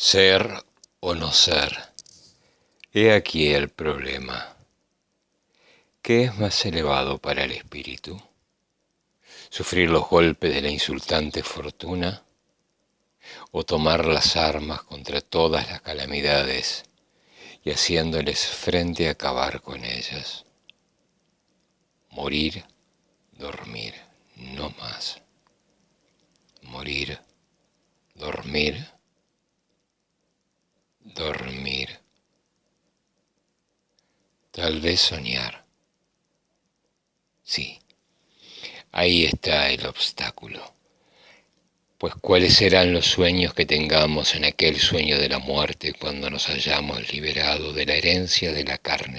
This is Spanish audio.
Ser o no ser. He aquí el problema. ¿Qué es más elevado para el espíritu? ¿Sufrir los golpes de la insultante fortuna? ¿O tomar las armas contra todas las calamidades y haciéndoles frente a acabar con ellas? Morir, dormir, no más. Morir, dormir, dormir, tal vez soñar. Sí, ahí está el obstáculo. Pues cuáles serán los sueños que tengamos en aquel sueño de la muerte cuando nos hayamos liberado de la herencia de la carne